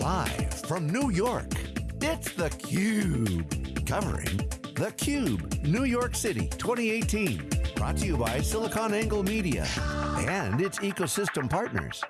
Live from New York, it's theCUBE. Covering theCUBE, New York City 2018. Brought to you by SiliconANGLE Media and its ecosystem partners.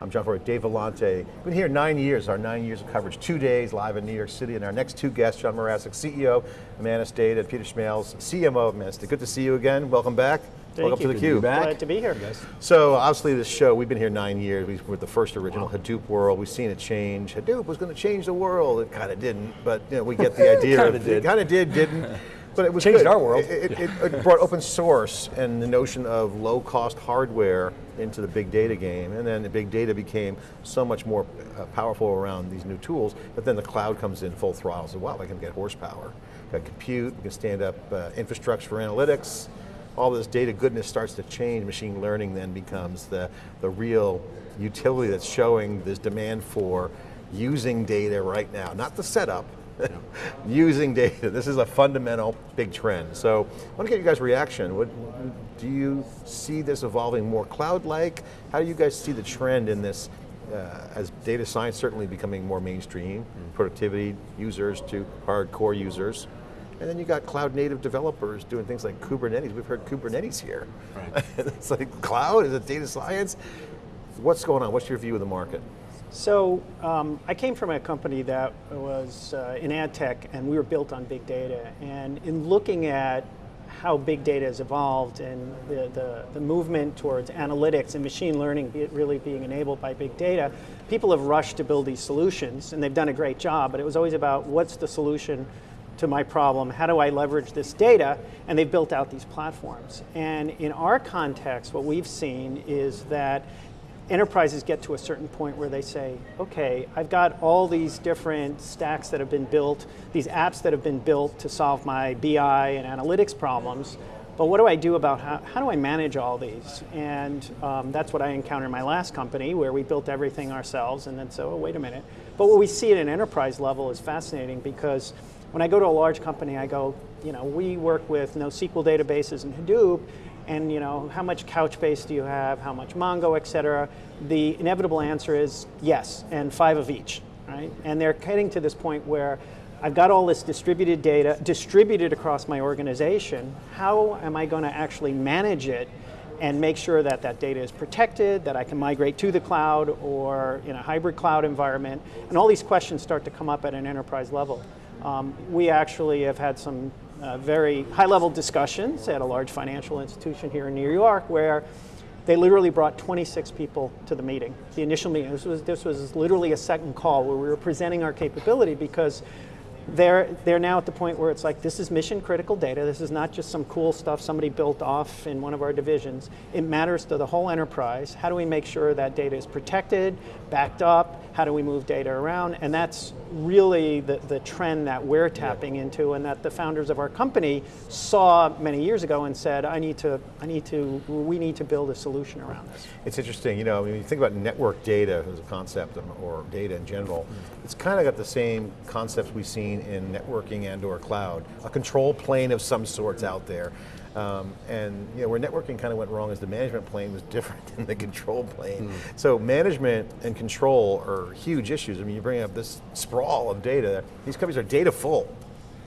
I'm John Furrier, Dave Vellante. Been here nine years, our nine years of coverage, two days live in New York City, and our next two guests, John Mracek, CEO of Imanis Data, Peter Smails, CMO of Imanis Data. Good to see you again, welcome back. Thank welcome you. to theCUBE. Glad to be here, guys. So obviously this show, we've been here nine years, we were the first original wow. Hadoop world, we've seen it change. Hadoop was going to change the world, it kind of didn't, but you know, we get the idea. kind of did. It kind of did, didn't. But it was Changed good. our world. It, it, it, brought open source and the notion of low cost hardware into the big data game, and then the big data became so much more uh, powerful around these new tools, but then the cloud comes in full throttle, so wow, we can get horsepower. Got compute, we can stand up uh, infrastructure for analytics, all this data goodness starts to change, machine learning then becomes the, the real utility that's showing this demand for using data right now, not the setup, using data. This is a fundamental big trend. So I want to get you guys' reaction. What, do you see this evolving more cloud-like? How do you guys see the trend in this uh, as data science certainly becoming more mainstream, mm. productivity users to hardcore users, and then you got cloud native developers doing things like Kubernetes. We've heard Kubernetes here. Right. it's like cloud, is it data science? What's going on? What's your view of the market? So um, I came from a company that was uh, in ad tech and we were built on big data. And in looking at how big data has evolved and the, the, the, movement towards analytics and machine learning be really being enabled by big data, people have rushed to build these solutions and they've done a great job, but it was always about what's the solution to my problem, how do I leverage this data, and they've built out these platforms. And in our context, what we've seen is that enterprises get to a certain point where they say, okay, I've got all these different stacks that have been built, these apps that have been built to solve my BI and analytics problems, but what do I do about how, how do I manage all these? And um, that's what I encountered in my last company where we built everything ourselves and then so, oh, wait a minute. But what we see at an enterprise level is fascinating because when I go to a large company, I go, you know, we work with NoSQL databases and Hadoop, and you know, how much Couchbase do you have, how much Mongo, et cetera? The inevitable answer is yes, and five of each, right? And they're getting to this point where I've got all this distributed data, distributed across my organization, how am I going to actually manage it and make sure that that data is protected, that I can migrate to the cloud or in a hybrid cloud environment, and all these questions start to come up at an enterprise level. Um, we actually have had some uh, very high-level discussions at a large financial institution here in New York where they literally brought 26 people to the meeting. The initial meeting, this was, this was literally a second call where we were presenting our capability because they're, they're now at the point where it's like, this is mission critical data. This is not just some cool stuff somebody built off in one of our divisions. It matters to the whole enterprise. How do we make sure that data is protected, backed up? How do we move data around? And that's really the, the trend that we're tapping into and that the founders of our company saw many years ago and said, I need to, I need to, we need to build a solution around this. It's interesting, you know, when you think about network data as a concept or data in general, mm -hmm. it's kind of got the same concepts we've seen in networking and or cloud. A control plane of some sorts out there. Um, and you know, where networking kind of went wrong is the management plane was different than the control plane. Mm. So management and control are huge issues. I mean, you bring up this sprawl of data. These companies are data full.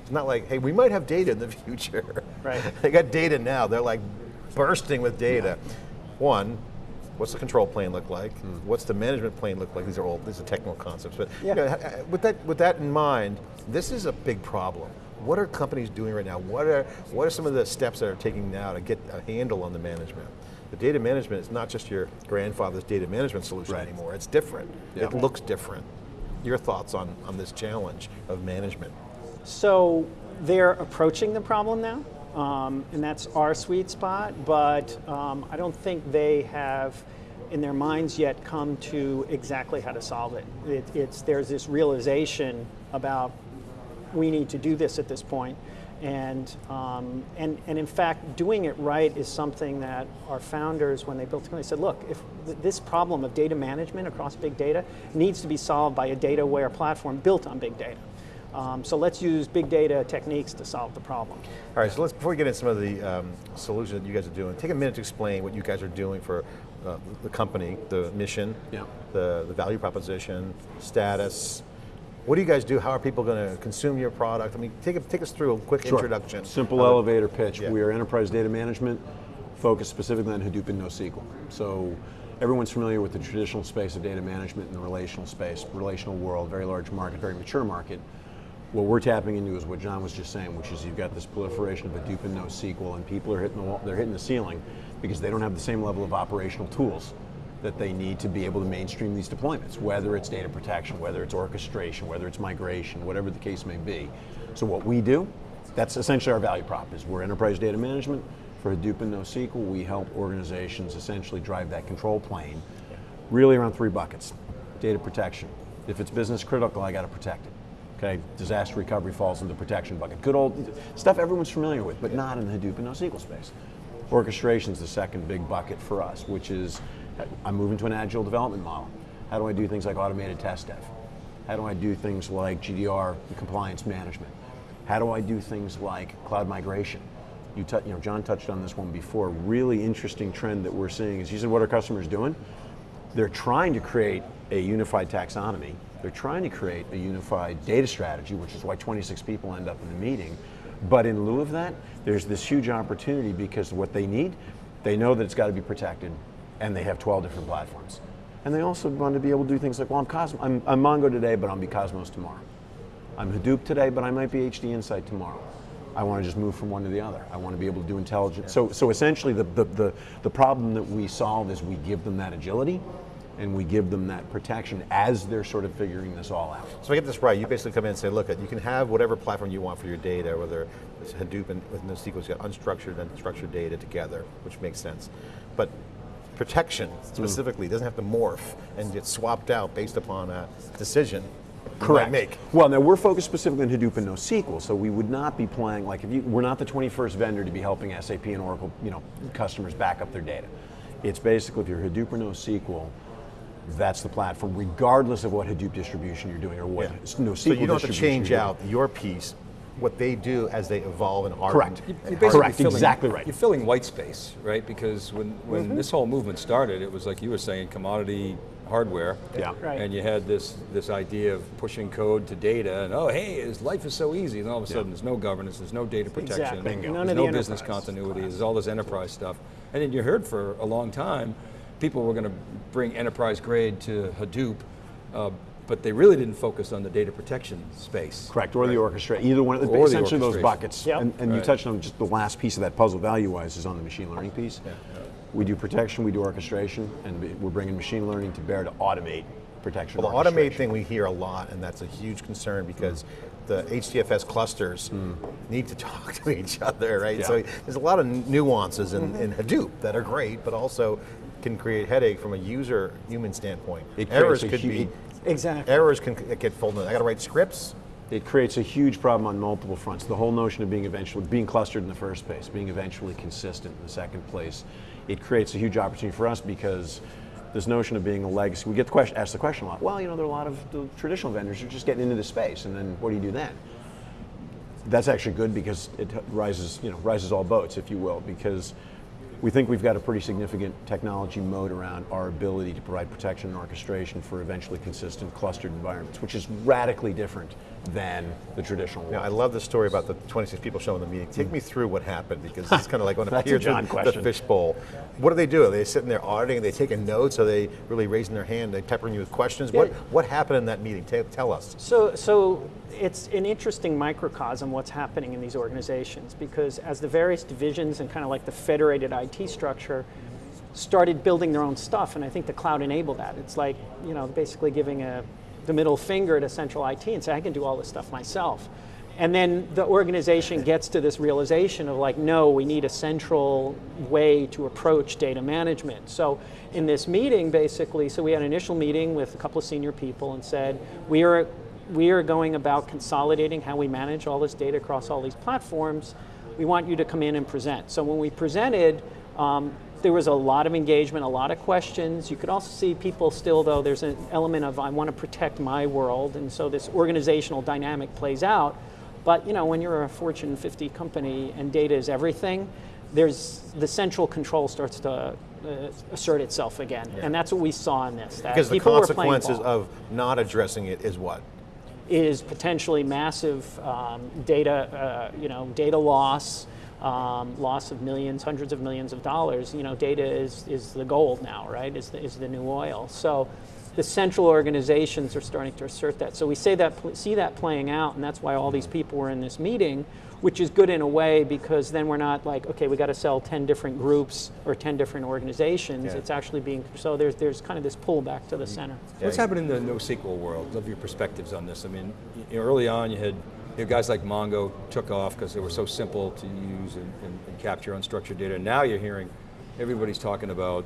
It's not like, hey, we might have data in the future. Right. they got data now. They're like bursting with data. Yeah. One, what's the control plane look like? Mm. What's the management plane look like? These are all these are technical concepts. But yeah. you know, with that with that in mind, this is a big problem. What are companies doing right now? What are, what are some of the steps that are taking now to get a handle on the management? The data management is not just your grandfather's data management solution right. anymore, it's different. Yeah. It looks different. Your thoughts on, on this challenge of management? So they're approaching the problem now, um, and that's our sweet spot, but um, I don't think they have in their minds yet come to exactly how to solve it. it. It's, there's this realization about we need to do this at this point. And, um, and, and in fact, doing it right is something that our founders, when they built the company, said, look, if th this problem of data management across big data needs to be solved by a data-aware platform built on big data. Um, so let's use big data techniques to solve the problem. All right, so let's, before we get into some of the um, solutions that you guys are doing, take a minute to explain what you guys are doing for uh, the company, the mission, Yeah. the, the value proposition, status. What do you guys do? How are people going to consume your product? I mean, take, take us through a quick Sure. introduction. Simple it- elevator pitch. Yeah. We are enterprise data management, focused specifically on Hadoop and NoSQL. So everyone's familiar with the traditional space of data management in the relational space, relational world, very large market, very mature market. What we're tapping into is what John was just saying, which is you've got this proliferation of Hadoop and NoSQL, and people are hitting the wall, they're hitting the ceiling because they don't have the same level of operational tools that they need to be able to mainstream these deployments, whether it's data protection, whether it's orchestration, whether it's migration, whatever the case may be. So what we do, that's essentially our value prop is we're enterprise data management for Hadoop and NoSQL. We help organizations essentially drive that control plane really around three buckets. Data protection. If it's business critical, I got to protect it. Okay, disaster recovery falls in the protection bucket. Good old stuff everyone's familiar with, but not in the Hadoop and NoSQL space. Orchestration is the second big bucket for us, which is I'm moving to an agile development model. How do I do things like automated test dev? How do I do things like GDPR compliance management? How do I do things like cloud migration? You, you know, John touched on this one before. Really interesting trend that we're seeing is you said what are customers doing? They're trying to create a unified taxonomy. They're trying to create a unified data strategy, which is why 26 people end up in the meeting. But in lieu of that, there's this huge opportunity because what they need, they know that it's got to be protected, and they have 12 different platforms. And they also want to be able to do things like, well, I'm, Cosmo, I'm, I'm Mongo today, but I'll be Cosmos tomorrow. I'm Hadoop today, but I might be HDInsight tomorrow. I want to just move from one to the other. I want to be able to do intelligence. So, so essentially, the, the, the, the problem that we solve is we give them that agility and we give them that protection as they're sort of figuring this all out. So I get this right, you basically come in and say, look, you can have whatever platform you want for your data, whether it's Hadoop and with NoSQL, it's got unstructured and structured data together, which makes sense. But protection mm. specifically doesn't have to morph and get swapped out based upon a decision Correct. make. Well, now we're focused specifically on Hadoop and NoSQL, so we would not be playing like if you, we're not the 21st vendor to be helping SAP and Oracle, you know, customers back up their data. It's basically if you're Hadoop or NoSQL, that's the platform, regardless of what Hadoop distribution you're doing or what Yeah. NoSQL So you don't have to change out your piece, what they do as they evolve and harden. Correct. and You're basically Correct, filling- exactly right. You're filling white space, right? Because when, when Mm-hmm. this whole movement started, it was like you were saying, commodity hardware. Yeah. Right. And you had this this idea of pushing code to data, and oh, hey, his life is so easy. And all of a sudden, there's no governance, there's no data protection, Exactly. Bingo. None there's no the business enterprise continuity, there's all this enterprise stuff. And then you heard for a long time, people were going to bring enterprise grade to Hadoop, uh, but they really didn't focus on the data protection space. Correct, or the orchestra, either one, of the, Or the essentially those buckets. Yep. And, and you touched on just the last piece of that puzzle value-wise is on the machine learning piece. Yeah. We do protection, we do orchestration, and we- we're bringing machine learning to bear to automate protection Well, the automate thing we hear a lot, and that's a huge concern because the HDFS clusters hmm. need to talk to each other, right? Yeah. So there's a lot of nuances in, mm-hmm. in Hadoop that are great, but also can create headache from a user human standpoint. It errors could hu- be Exactly. errors can get folded. I got to write scripts. It creates a huge problem on multiple fronts. The whole notion of being eventually being clustered in the first place, being eventually consistent in the second place, it creates a huge opportunity for us because this notion of being a legacy. We get the question, asked the question a lot. Well, you know, there are a lot of the traditional vendors who are just getting into this space, and then what do you do then? That's actually good because it rises, you know, rises all boats, if you will, because we think we've got a pretty significant technology moat around our ability to provide protection and orchestration for eventually consistent clustered environments, which is radically different than the traditional world. Now, I love the story about the 26 people showing the meeting. Take me through what happened because it's kind of like when I That's a hear John the, the fishbowl. What do they do? Are they sitting there auditing? Are they taking notes? Are they really raising their hand? Are they peppering you with questions? What what happened in that meeting? Tell, tell us. So, so it's an interesting microcosm what's happening in these organizations because as the various divisions and kind of like the federated IT structure started building their own stuff, and I think the cloud enabled that. It's like you know basically giving a the middle finger to central IT and say I can do all this stuff myself. And then the organization gets to this realization of like, no, we need a central way to approach data management. So in this meeting, basically, so we had an initial meeting with a couple of senior people and said, we are we are going about consolidating how we manage all this data across all these platforms. We want you to come in and present. So when we presented, um, there was a lot of engagement, a lot of questions. You could also see people still, though, there's an element of I want to protect my world, and so this organizational dynamic plays out. But you know, when you're a Fortune 50 company and data is everything, there's the central control starts to uh, assert itself again, and that's what we saw in this. That Because the people were playing consequences of not addressing it is what? is potentially massive um, data, uh, you know, data loss, um, loss of millions, hundreds of millions of dollars. You know, data is, is the gold now, right? Is the, is the new oil. So the central organizations are starting to assert that. So we say that, see that playing out, and that's why all these people were in this meeting, which is good in a way because then we're not like, okay, we got to sell 10 different groups or 10 different organizations. Yeah. It's actually being, so there's, there's kind of this pullback to the center. What's happening in the NoSQL world? Love your perspectives on this. I mean, y- early on you had you know, guys like Mongo took off because they were so simple to use and, and, and capture unstructured data. Now you're hearing everybody's talking about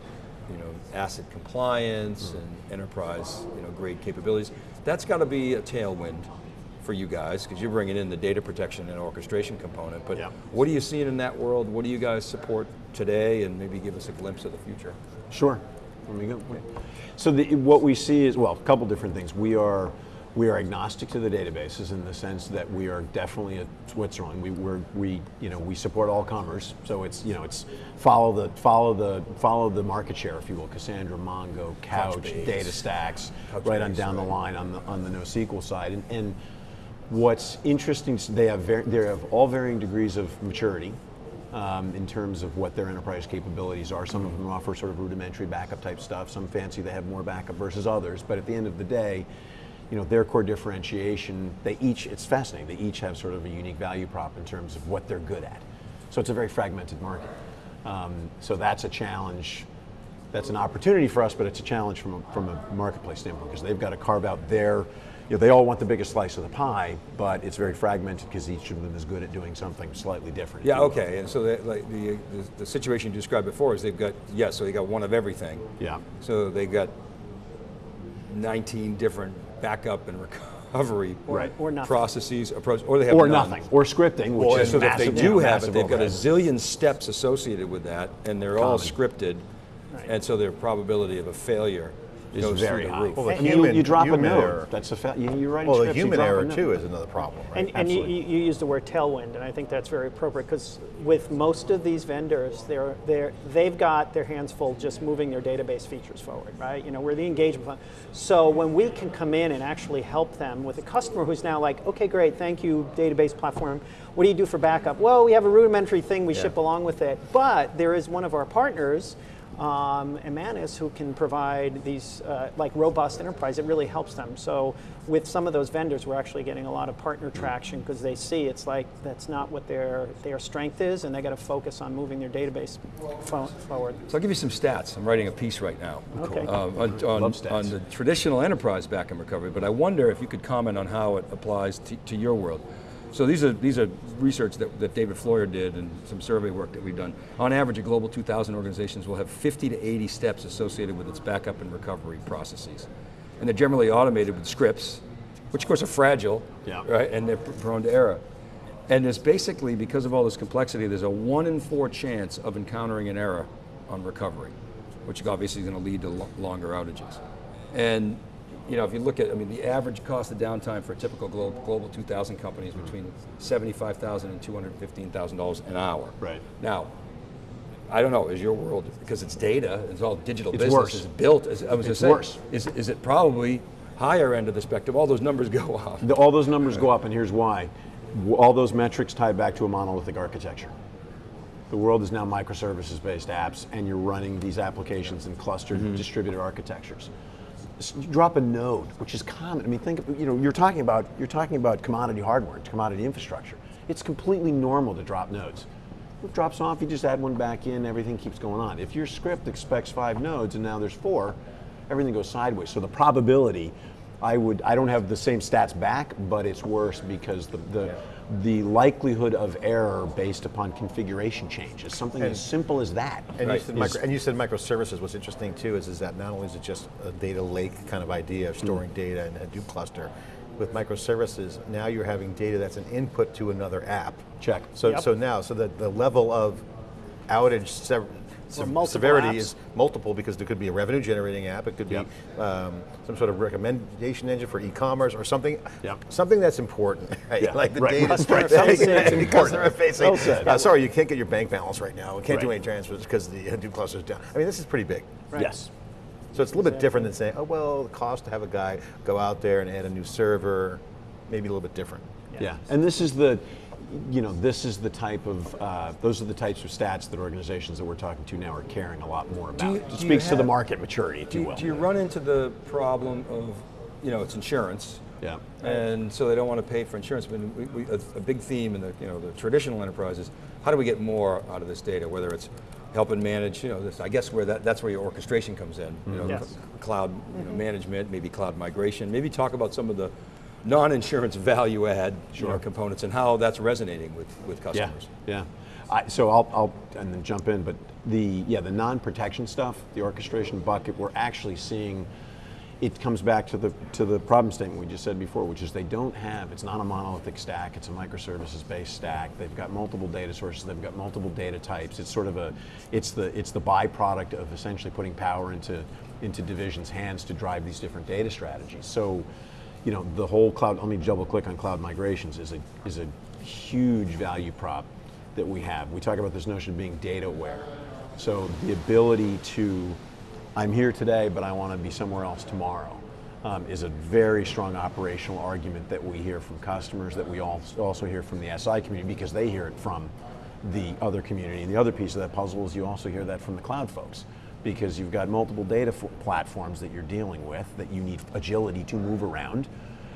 you know, ACID compliance Mm-hmm. and enterprise you know, grade capabilities. That's got to be a tailwind for you guys because you're bringing in the data protection and orchestration component. But Yeah. what are you seeing in that world? What do you guys support today and maybe give us a glimpse of the future? Sure. Let me go. So the, what we see is, well, a couple different things. We are, we are agnostic to the databases in the sense that we are definitely a Switzerland. We, we're, we, you know, we support all commerce. So it's, you know, it's follow the, follow the, follow the market share, if you will. Cassandra, Mongo, Couch, Couchbase. DataStax, Couchbase, right on down the line on the, on the NoSQL side. And, and what's interesting, they have, they have all varying degrees of maturity um, in terms of what their enterprise capabilities are. Some of them offer sort of rudimentary backup type stuff. Some fancy they have more backup versus others. But at the end of the day, you know, their core differentiation, they each, it's fascinating, they each have sort of a unique value prop in terms of what they're good at. So it's a very fragmented market. Um, so that's a challenge. That's an opportunity for us, but it's a challenge from a, from a marketplace standpoint because they've got to carve out their, you know, they all want the biggest slice of the pie, but it's very fragmented because each of them is good at doing something slightly different. Yeah, you will. okay, and so that, like the, the, the situation you described before is they've got, yeah, so they got one of everything. Yeah. So they got 19 different backup and recovery Right. Or processes, approach, or they have Or none. nothing, or scripting, which Or is so that they do know, have it, they've got a zillion steps associated with that, and they're all Common. scripted, and so their probability of a failure is goes very through the high. roof. Well, the And you, human- you drop a human node. error. That's a fa- you, you're writing Well, the scripts, you human drop error node. too is another problem, right? And, and you, Absolutely. you you used the word tailwind, and I think that's very appropriate because with most of these vendors, they're, they're, they've got their hands full just moving their database features forward, right? You know, we're the engagement fund. So when we can come in and actually help them with a customer who's now like, okay, great, thank you, database platform. What do you do for backup? Well, we have a rudimentary thing we Yeah. ship along with it, but there is one of our partners um, Imanis who can provide these uh, like robust enterprise. It really helps them. So with some of those vendors, we're actually getting a lot of partner traction because they see it's like that's not what their their strength is, and they got to focus on moving their database fo- forward. So I'll give you some stats. I'm writing a piece right now Okay. um, on, on, on the traditional enterprise backup and recovery, but I wonder if you could comment on how it applies to, to your world. So these are these are research that, that David Floyer did and some survey work that we've done. On average, a global 2,000 organizations will have 50 to 80 steps associated with its backup and recovery processes, and they're generally automated with scripts, which of course are fragile, Yeah. right, and they're prone to error. And there's basically, because of all this complexity, there's a one in four chance of encountering an error on recovery, which obviously is going to lead to lo- longer outages. And you know, if you look at, I mean, the average cost of downtime for a typical global, global 2,000 company is between $75,000 and $215,000 an hour. Right. Now, I don't know, is your world, because it's data, it's all digital It's business, worse. is built, as I was It's saying, worse. Is, is it probably higher end of the spectrum? All those numbers go up. All those numbers go up, and here's why. All those metrics tie back to a monolithic architecture. The world is now microservices-based apps, and you're running these applications in clustered, mm-hmm. distributed architectures. Drop a node, which is common. I mean, think of, you know, you're talking about you're talking about commodity hardware, commodity infrastructure. It's completely normal to drop nodes. It drops off, you just add one back in, everything keeps going on. If your script expects five nodes and now there's four, everything goes sideways. So the probability, I would, I don't have the same stats back, but it's worse because the, the, the likelihood of error based upon configuration change is something as simple as that. And, Right. you said Is- micro, and you said microservices. What's interesting too is, is that not only is it just a data lake kind of idea of storing Mm. data in a Hadoop cluster, with microservices, now you're having data that's an input to another app. Check. So, Yep. so now, so that the level of outage sev- sev- multiple severity apps. is multiple because there could be a revenue generating app, it could Yep. be um, some sort of recommendation engine for e-commerce or something, Yep. something that's important, right? Yeah, like the right. data Customer facing, facing. customer facing. Well said. Uh, sorry, you can't get your bank balance right now. We can't do any transfers because the Hadoop cluster is down. I mean, this is pretty big. Right. Yes. So it's a little bit different than saying, oh, well, the cost to have a guy go out there and add a new server, maybe a little bit different. Yeah, and this is the, you know, this is the type of, uh, those are the types of stats that organizations that we're talking to now are caring a lot more about. you- it do you speaks to the market maturity, if Do you you, will. do you run into the problem of, you know, it's insurance, Yeah. and so they don't want to pay for insurance. But we, we, a, a big theme in the you know the traditional enterprises, how do we get more out of this data? Whether it's helping manage, you know, this, I guess where that, that's where your orchestration comes in. You know, Yes. cl- cloud you know, management, maybe cloud migration. Maybe talk about some of the non-insurance value add know, components and how that's resonating with, with Yeah, customers. yeah. I, so I'll, I'll and then jump in, but the yeah the non-protection stuff, the orchestration bucket, we're actually seeing. It comes back to the to the problem statement we just said before, which is they don't have. It's not a monolithic stack. It's a microservices-based stack. They've got multiple data sources. They've got multiple data types. It's sort of a, it's the it's the byproduct of essentially putting power into into divisions' hands to drive these different data strategies. So you know, the whole cloud, let me double click on cloud migrations, is a, is a huge value prop that we have. We talk about this notion of being data aware. So the ability to, I'm here today, but I want to be somewhere else tomorrow, um, is a very strong operational argument that we hear from customers, that we al- also hear from the SI community, because they hear it from the other community. And the other piece of that puzzle is you also hear that from the cloud folks because you've got multiple data platforms that you're dealing with that you need agility to move around.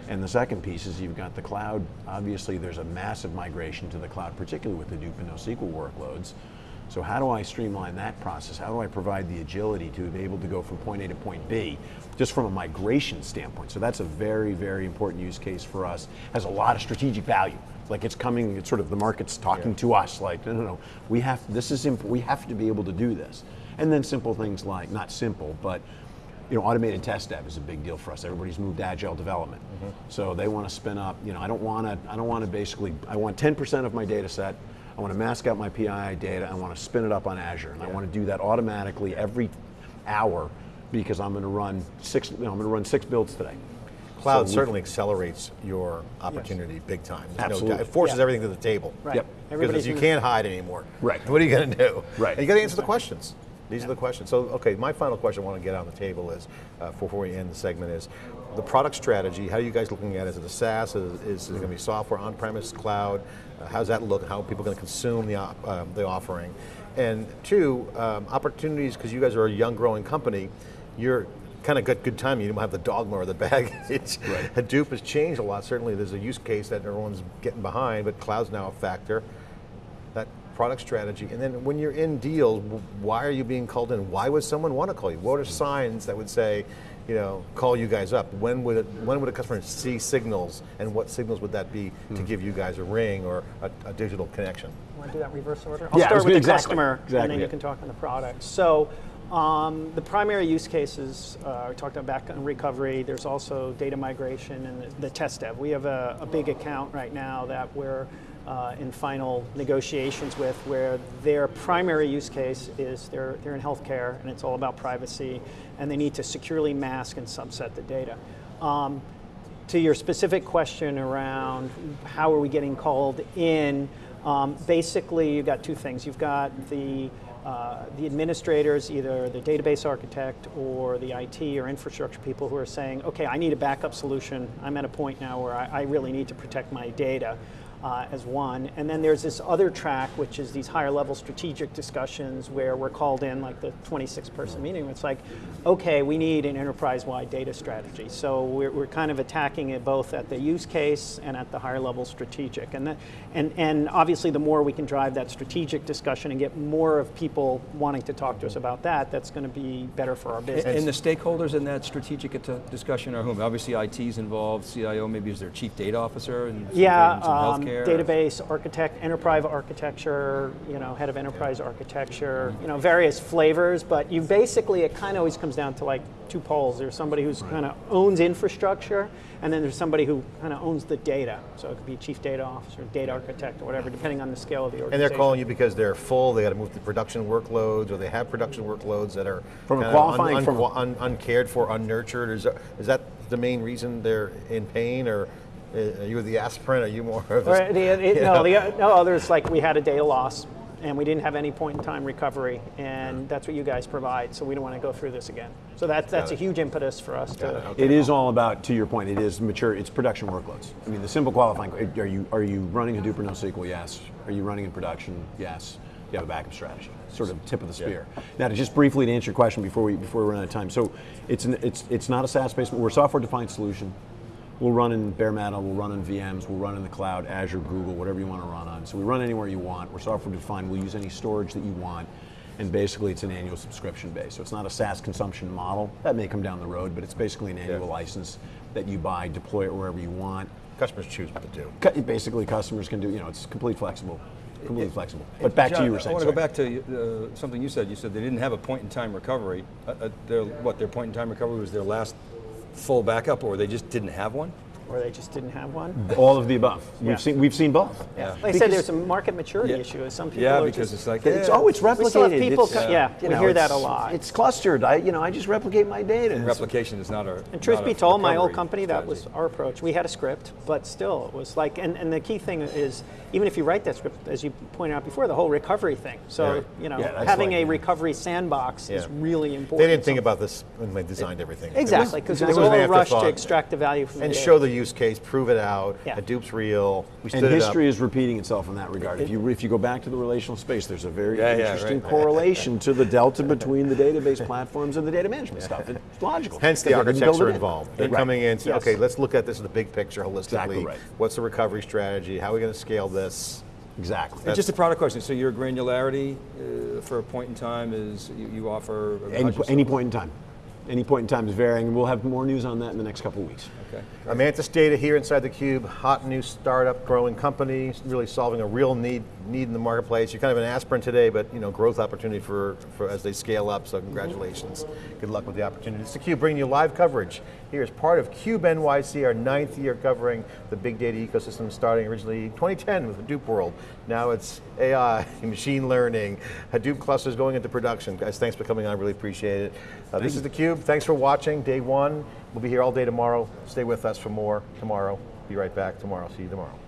And the second piece is you've got the cloud. Obviously, there's a massive migration to the cloud, particularly with the Hadoop and NoSQL workloads. So how do I streamline that process? How do I provide the agility to be able to go from point A to point B, just from a migration standpoint? So that's a very, very important use case for us. Has a lot of strategic value. Like it's coming, it's sort of the market's talking to us. Like no, no, no. We have this is we have to be able to do this. And then simple things like not simple, but you know, automated test dev is a big deal for us. Everybody's moved to agile development, mm-hmm. so they want to spin up. You know, I don't want to. I don't want to basically. I want 10% of my data set. I want to mask out my PII data. I want to spin it up on Azure, and I want to do that automatically every hour because I'm going to run six. You know, I'm going to run six builds today. Cloud So we- certainly accelerates your opportunity big time. There's Absolutely. doubt. It forces Yeah. everything to the table. Right. Yep. Because you can't hide anymore. Right. What are you going to do? Right. And you got to answer the questions. These are the questions. So, okay, my final question I want to get on the table is, uh, before we end the segment, is the product strategy. How are you guys looking at it? Is it a SaaS? Is, is it going to be software, on-premise, cloud? Uh, how's that look? How are people going to consume the, op- um, the offering? And two, um, opportunities, because you guys are a young, growing company, you're kind of got good timing. You don't have the dogma or the baggage. Right. Hadoop has changed a lot. Certainly, there's a use case that everyone's getting behind, but cloud's now a factor. That product strategy, and then when you're in deals, why are you being called in? Why would someone want to call you? What are signs that would say, you know, call you guys up? When would it, when would a customer see signals, and what signals would that be to give you guys a ring or a, a digital connection? Want to do that reverse order? I'll Yeah, start with the exactly, customer, and exactly, then you can talk on the product. So, um, the primary use cases, uh, we talked about back recovery, there's also data migration and the, the test dev. We have a, a big account right now that we're uh, in final negotiations with where their primary use case is they're, they're in healthcare and it's all about privacy and they need to securely mask and subset the data. Um, to your specific question around how are we getting called in, um, basically you've got two things. You've got the uh, the administrators, either the database architect or the IT or infrastructure people who are saying, okay, I need a backup solution. I'm at a point now where I, I really need to protect my data. Uh, as one. And then there's this other track, which is these higher level strategic discussions where we're called in, like the 26 person meeting. It's like, okay, we need an enterprise wide data strategy. So we're, we're kind of attacking it both at the use case and at the higher level strategic. And, that, and, and obviously, the more we can drive that strategic discussion and get more of people wanting to talk to us about that, that's going to be better for our business. And the stakeholders in that strategic discussion are whom? Obviously, IT's involved, CIO, maybe is their chief data officer? And Yeah. Database architect, enterprise architecture, you know, head of enterprise architecture, you know, various flavors. But you basically, it kind of always comes down to like two poles. There's somebody who's kind of owns infrastructure, and then there's somebody who kind of owns the data. So it could be chief data officer, data architect, or whatever, depending on the scale of the organization. And they're calling you because they're full, they got to move to production workloads, or they have production workloads that are From a qualifying- un, from a- un, uncared for, unnurtured. Is that, is that the main reason they're in pain, or are you the aspirin? Are you more of Or a, the, it, no, know? the, uh, no, others like we had a data loss and we didn't have any point in time recovery, and that's what you guys provide. So we don't want to go through this again. So that's that's a huge impetus for us to. It is all about, to your point, it is mature, it's production workloads. I mean, the simple qualifying, are you, are you running Hadoop or NoSQL? Yes. Are you running in production? Yes. You have a backup strategy, sort of tip of the spear. Now, to just briefly to answer your question before we, before we run out of time. So it's, an, it's, it's not a SaaS-based, we're a software-defined solution. We'll run in bare metal, we'll run in VMs, we'll run in the cloud, Azure, Google, whatever you want to run on. So we run anywhere you want. We're software defined. We'll use any storage that you want. And basically, it's an annual subscription base. So it's not a SaaS consumption model. That may come down the road, but it's basically an annual Yeah. license that you buy, deploy it wherever you want. Customers choose what to do. Basically, customers can do, you know, it's complete flexible. Completely flexible. But back to you were saying. I want to go back to uh, something you said. You said they didn't have a point in time recovery. Uh, uh, their, what, their point in time recovery was their last full backup, or they just didn't have one? Or they just didn't have one. All of the above. Yeah. We've seen we've seen both. Yeah. Like I said, Because- there's a market maturity Yeah. issue. Some people Yeah, because just, it's like It's oh, it's replicated. We still have people It's, co- yeah, you we know, hear that a lot. It's clustered. I you know I just replicate my data. It's- replication is not a. And truth be told, my old recovery company, that was our approach. We had a script, but still, it was like, and, and the key thing is, even if you write that script, as you pointed out before, the whole recovery thing. So, Yeah. you know, Yeah, having like- a recovery sandbox is really important. They didn't think So- about this when they designed everything. It was- Exactly, because it it was was all an a rush to extract the value from and show the use case, prove it out. Yeah. Hadoop's real. We stood And it up. history is repeating itself in that regard. If you if you go back to the relational space, there's a very Yeah, yeah, interesting right. correlation to the delta between the database platforms and the data management stuff. It's logical. Hence the Because they didn't architecture it in. involved. They're Right. coming in and saying, Yes. okay, let's look at this as a big picture holistically. Exactly right. What's the recovery strategy? How are we going to scale this? Exactly. And just a product question. So your granularity uh, for a point in time is you, you offer any, any point in time. Any point in time is varying, and we'll have more news on that in the next couple of weeks. Okay. Imanis Data here inside the Cube, hot new startup, growing company, really solving a real need need in the marketplace. You're kind of an aspirin today, but you know growth opportunity for, for as they scale up. So congratulations, good luck with the opportunity. It's the Cube bringing you live coverage. Here is part of Cube NYC, our ninth year covering the big data ecosystem, starting originally 2010 with Hadoop World. Now it's AI, machine learning, Hadoop clusters going into production. Guys, thanks for coming on. I really appreciate it. Uh, this is the Cube. Thanks for watching. Day one. We'll be here all day tomorrow. Stay with us for more tomorrow. Be right back tomorrow. See you tomorrow.